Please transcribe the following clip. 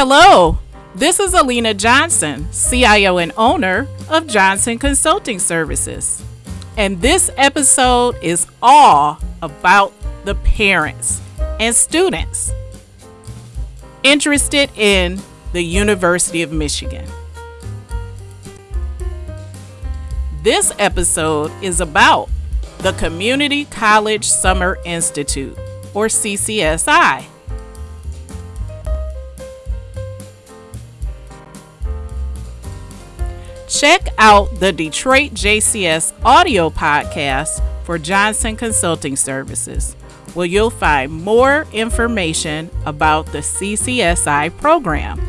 Hello, this is Alina Johnson, CIO and owner of Johnson Consulting Services. And this episode is all about the parents and students interested in the University of Michigan. This episode is about the Community College Summer Institute, or CCSI. Check out the Detroit JCS audio podcast for Johnson Consulting Services, where you'll find more information about the CCSI program.